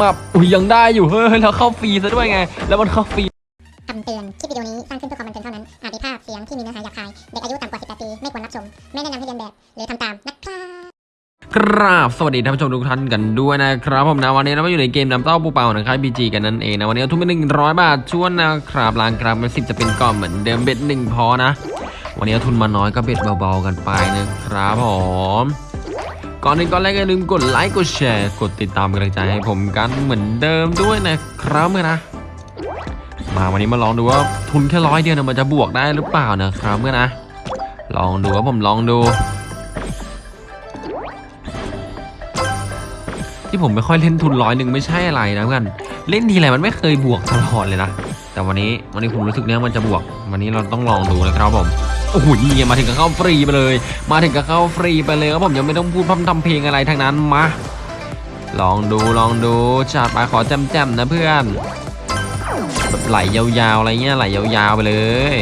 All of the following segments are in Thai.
มาอุ้ยยังได้อยู่เฮ้ยแล้วเข้าฟรีซะด้วยไง แล้วมันเข้าฟรีคำเตือน คลิปวิดีโอนี้สร้างขึ้นเพื่อความบันเทิงเท่านั้น อาจมีภาพเสียงที่มีเนื้อหาหยาบคาย เด็กอายุต่ำกว่า 18 ปี ไม่ควรรับชม ไม่แนะนำให้เรียนแบบ หรือทำตามนะครับครับสวัสดีท่านผู้ชมทุกท่านกันด้วยนะครับผมนะวันนี้เรามาอยู่ในเกมน้ำเต้าปูเปล่านะครับบีจีกันนั่นเองนะวันนี้เอาทุนไปหนึ่งร้อยบาทชวนนะครับล้างครับมันสิบจะเป็นก่อนเหมือนเดิมเบ็ดหนึ่งพอนะ วันนี้เอาทุนมาน้อยก็เบ็ดเบาๆกันไปนะครับผม ก่อนอื่นก่อนแรกอย่าลืมกดไลค์กดแชร์กดติดตามกำลังใจให้ผมกันเหมือนเดิมด้วยนะครับเมื่อนะ มาวันนี้มาลองดูว่าทุนแค่ร้อยเดียวนะมันจะบวกได้หรือเปล่านะครับเมื่อนะ ลองดูว่าผมลองดู ที่ผมไม่ค่อยเล่นทุนร้อยหนึ่งไม่ใช่อะไรนะเพื่อนเล่นทีไรมันไม่เคยบวกตลอดเลยนะแต่วันนี้วันนี้ผมรู้สึกเนี้ยมันจะบวก วันนี้เราต้องลองดูนะครับผม โอ้โหนี่มาถึงก็เข้าฟรีไปเลย มาถึงก็เข้าฟรีไปเลยครับผมยังไม่ต้องพูดพร่ำทำเพลงอะไรทั้งนั้นมา ลองดูลองดูจัดไปขอแจมๆนะเพื่อนแบบไหลยาวๆอะไรเงี้ยไหลยาวๆไปเลย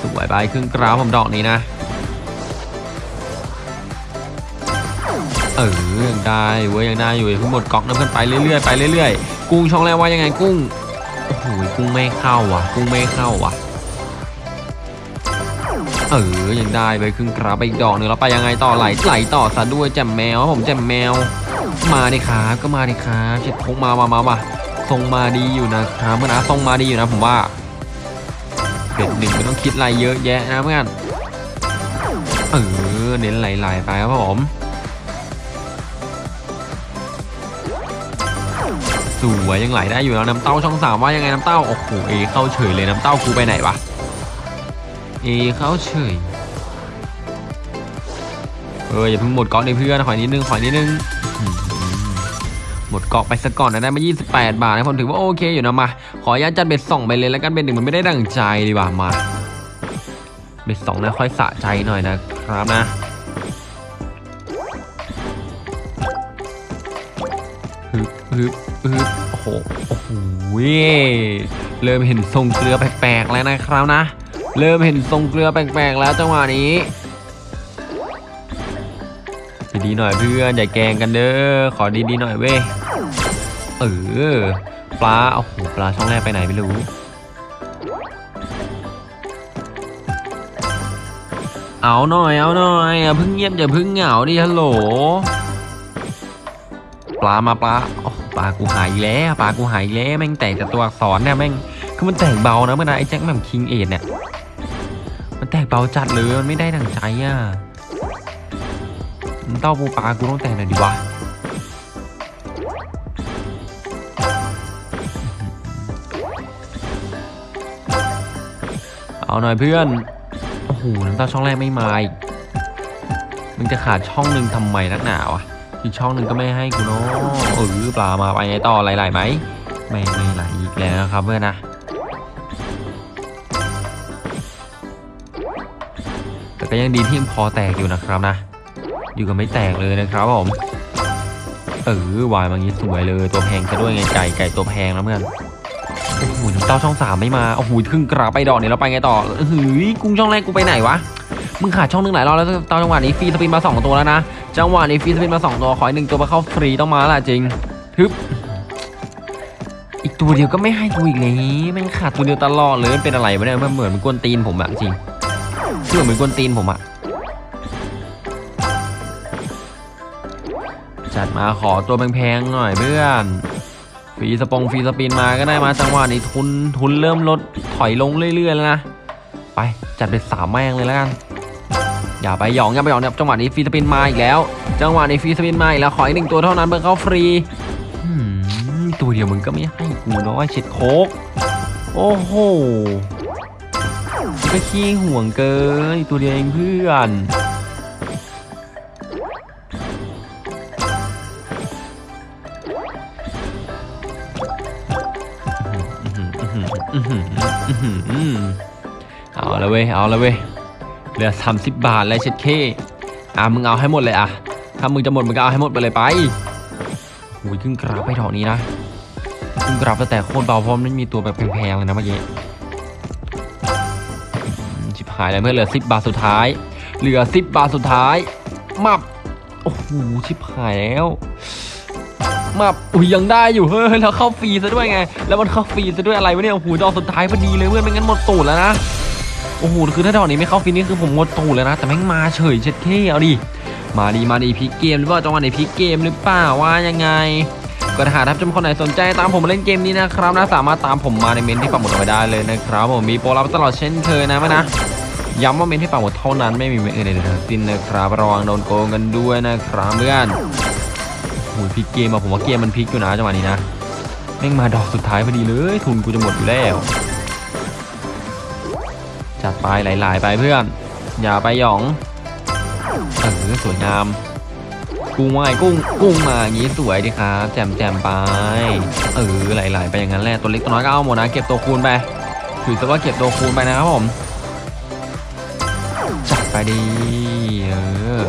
สวยไปครึ่งกราวผมดอกนี้นะเออยังได้เว้ยยังได้อยู่อย่าเพิ่งหมดก๊อกนะเพื่อนไปเรื่อยๆไปเรื่อยๆ กุ้งช่องแรกว่ายังไงกุ้ง โอ้โหกุ้งไม่เข้าว่ะ กุ้งไม่เข้าว่ะ เออยังได้ไปครึ่งกราบไปอีกดอกหนึ่งแล้วไปยังไงต่อไหลไหลต่อซะด้วยแจ่มแมวผมแจ่มแมว มาดิครับก็มาดิครับเช็ดพงมามามามาทรงมาดีอยู่นะครับเพื่อนนะทรงมาดีอยู่นะผมว่าเด็ดหนึ่งไม่ต้องคิดอะไรเยอะแยะนะเพื่อนเออเน้นไหลๆไปครับผม วยยังไหลได้อยู่แล้วน้ำเต้าช่องสามว่ายังไงน้ำเต้าโอ้โหเอเข้าเฉยเลยน้ำเต้ากูไปไหนวะเอเข้าเฉยเอออย่าเพิ่งหมดเกาะในเพื่อนขอนิดนึงขอนิดนึงหมดเกาะไปสักก่อนนะได้มา 28 บาทนะผมถือว่าโอเคอยู่นะมา ขออนุญาตจัดเบ็ดสองไปเลยแล้วกันเบ็ดหนึ่งมันไม่ได้ดั่งใจดีกว่ามา เบ็ดสองนะค่อยสะใจหน่อยนะครับนะ ฮึบฮึบฮึบโอ้โหโอ้โหเริ่มเห็นทรงเกลือแปลกๆแล้วนะครับนะ เริ่มเห็นทรงเกลือแปลกๆแล้วจังหวะนี้ดีๆหน่อยเพื่อนอย่าแกงกันเด้อขอดีๆหน่อยเว้ยเออปลาโอ้โหปลาช่องแรกไปไหนไม่รู้เอาหน่อยเอาหน่อยอย่าเพิ่งเงียบอย่าเพิ่งเหงาดิฮัลโหลปลามาปลาโอ้ ปลากูหายแล้วปลากูหายแล้วแม่งแตกแต่ตัวอักษรเนี่ยแม่งคือมันแตกเบานะเมื่อนะไอ้แจ็คแม่มคิงเอ็ดเนี่ยมันแตกเบาจัดเลยมันไม่ได้ดังใจอะมันเต้าปูปลากูต้องแตกหน่อยดิวะเอาหน่อยเพื่อนโอ้โหน้ำเต้าช่องแรกไม่มาอีกมึงจะขาดช่องหนึ่งทำไมนักหนาวะ อีกช่องหนึ่งก็ไม่ให้กูเนาะเออปลามาไปไงต่อไหลๆไหมไม่ไม่ไหลอีกแล้วครับเพื่อนนะแต่ก็ยังดีที่ยังพอแตกอยู่นะครับนะ อยู่กันไม่แตกเลยนะครับผมเออวายบางนี้สวยเลยตัวแพงซะด้วยไงไก่ไก่ตัวแพงนะเพื่อนโอ้โหน้ำเต้าช่องสามไม่มาโอ้โหครึ่งกราไปดอกเนี้แล้วไปไงต่อเฮ้ยกุ้งช่องแรกกูไปไหนวะ มึงขาดช่องนึงหลายรอบแล้วตอนจังหวะนี้ฟรีสปินมาสองตัวแล้วนะ จังหวะนี้ฟรีสปินมาสองตัว ขออีกหนึ่งตัวมาเข้าฟรีต้องมาละจริงฮึบอีกตัวเดียวก็ไม่ให้กูอีกเลยม่งขาดตัวเดียวตลอดเลยมันเป็นอะไรวะเนี่ยมันเหมือนมันกวนตีนผมอะจริงคือเหมือนกวนตีนผมอะจัดมาขอตัวแพงๆหน่อยเพื่อนฟรีสปองฟรีสปินมาก็ได้มาจังหวะนี้ทุนทุนเริ่มลดถอยลงเรื่อยๆแล้วนะ ไปจัดไปสามแม่งเลยแล้วกัน อย่าไปหยองอย่าไปหยองเนี่ยจังหวะนี้ฟรีสปินมาอีกแล้ว จังหวะนี้ฟรีสปินมาอีกแล้วขออีกหนึ่งตัวเท่านั้นเพื่อเข้าฟรีตัวเดียวมึงก็ไม่ให้กูนาะไอ้เช็ดโคกโอ้โหก็ขี้ห่วงเกินตัวเดียวเองเพื่อนเอาละเว้ยเอาละเว้ย เหลือ30บาทแล้วเช็ดเคอะมึงเอาให้หมดเลยอะถ้ามึงจะหมดมึงก็เอาให้หมดไปเลยไปโอ้ยครึ่งกราฟไปดอกนี้นะครึ่งกราฟแต่โคตรเบาเพราะมันไม่มีตัวแบบแพงๆเลยนะเมื่อกี้ชิบหายแล้วเพื่อนเหลือ10บาทสุดท้าย เหลือ10บาทสุดท้ายมับโอ้โหชิบหายแล้วมาอุ้ยยังได้อยู่เฮ้ยแล้วเข้าฟรีซะด้วยไง แล้วมันเข้าฟรีซะด้วยอะไรวะเนี่ยโอ้โหดอกสุดท้ายพอดีเลยเพื่อนไม่งั้นหมดตูดแล้วนะ โอ้โหคือถ้าดอกนี้ไม่เข้าฟรีนี่คือผมหมดตูดแล้วนะ แต่แม่งมาเฉยเช็ดเท่เอาดิมาดีมาดีพลิกเกมหรือเปล่าจังหวะไหนพลิกเกมหรือเปล่าว่ายังไงก็ถ้าหากท่านผู้ชมคนไหนสนใจตามผมมาเล่นเกมนี้นะครับนะสามารถตามผมมาในเมนที่ปักหมุดเอาไว้ได้เลยนะครับผมมีโปรรับตลอดเช่นเคยนะแม่นะย้ำว่าเมนที่ปักหมุดเท่านั้นไม่มีเมนอื่นใดทั้งสิ้นนะครับระวังโดนโกงกันด้วยนะครับเพื่อนโอ้ยพลิกเกมมาผมว่าเกมมันพลิกอยู่นะจังหวะนี้นะแม่งมาดอกสุดท้ายพอดีเลย ทุนกูจะหมดอยู่แล้ว จัดไปหลายๆไปเพื่อน อย่าไปหยองเออสวยงาม กุ้งว่าไงกุ้งกุ้งมาอย่างนี้สวยดีครับแจมแจมไป เออหลายๆ ไปอย่างนั้นแหละตัวเล็กตัวน้อยก็เอาหมดนะเก็บตัวคูณไปถือซะว่าเก็บตัวคูณไปนะครับผมจัดไปดีเออ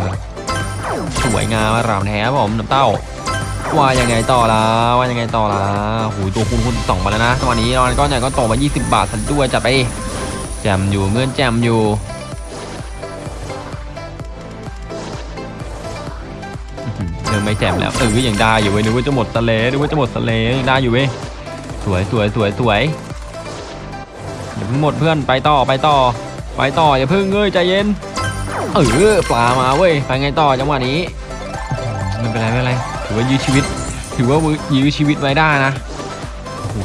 สวยงามรามแท้ผมน้ำเต้าว่ายังไงต่อละว่ายังไงต่อละหูตัวคูณคูณสองมาแล้วนะตอนนี้รอนก้อนใหญ่ก็ตกมา 20 บาทสันด้วยจัดไป จมอยู่เมื่อนจมอยู่เริ่มไม่แจมแล้วเออยังได้อยู่เว้ยนึกว่าจะหมดสะเลนึกว่าจะหมดสะเลยังได้อยู่เว้ยสวยสวยสวยสวยอย่าเพิ่งหมดเพื่อนไปต่อไปต่อ ไปต่ออย่าเพิ่งเงยใจเย็นเออปลามาเว้ยไปไงต่อจังหวะนี้ไม่เป็นไรไม่เป็นไรถือว่ายื้อชีวิต ถือว่ายื้อชีวิตไว้ได้นะ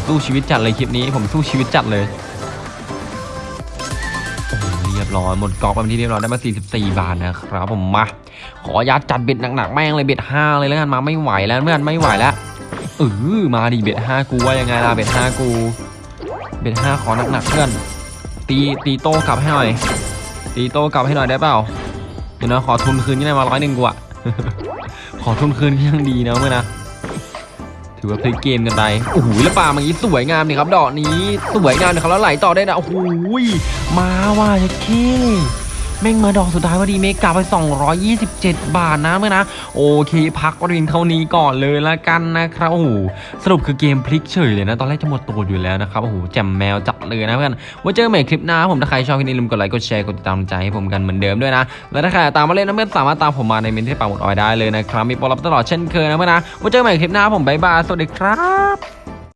สู้ชีวิตจัดเลยคลิปนี้ผมสู้ชีวิตจัดเลย ร้อยหมดกอบไปเป็นที่เรียบร้อยได้มา 44 บาทนะครับผมมา ขอยัดจัดเบ็ดหนักๆแม่งเลยเบ็ดห้าเลยแล้วกันมาไม่ไหวแล้วเพื่อนไม่ไหวแล้วเออมาดิเบ็ดห้ากูว่ายังไงล่ะเบ็ดห้ากู เบ็ดห้าขอหนักๆเพื่อน ตีตีโต้กลับให้หน่อย ตีโต้กลับให้หน่อยได้เปล่าเดี๋ยวนะขอทุนคืนก็ได้มาร้อยหนึ่งกูอะขอทุนคืนก็ยังดีนะเมื่อนะ ถือว่าพลิกเกมกันไปโอ้โหแล้วปลาเมื่อกี้สวยงามนี่ครับ ดอกนี้สวยงามนะครับแล้วไหลต่อได้นะโอ้โหมาว่ะจะเค แม่งมาดอกสุดท้ายพอดีเมกาไป 227 บาทนะเมื่อนะ โอเค พักเรียนเท่านี้ก่อนเลยละกันนะครับโอ้โหสรุปคือเกมพลิกเฉยเลยนะ ตอนแรกจะหมดตัวอยู่แล้วนะครับโอ้โหแจ่มแมวจัดเลยนะเพื่อนไว้เจอกันใหม่คลิปหน้าผมถ้าใครชอบคลิปนี้ลืมกดไลค์กดแชร์กดติดตามใจให้ผมกันเหมือนเดิมด้วยนะ และถ้าใครตามมาเล่นนะเพื่อนสามารถตามผมมาในเมนที่ปักหมุดออยได้เลยนะครับมีโปรลับตลอดเช่นเคยนะเพื่อนนะไว้เจอกันใหม่คลิปหน้าผมบ๊ายบายสวัสดีครับ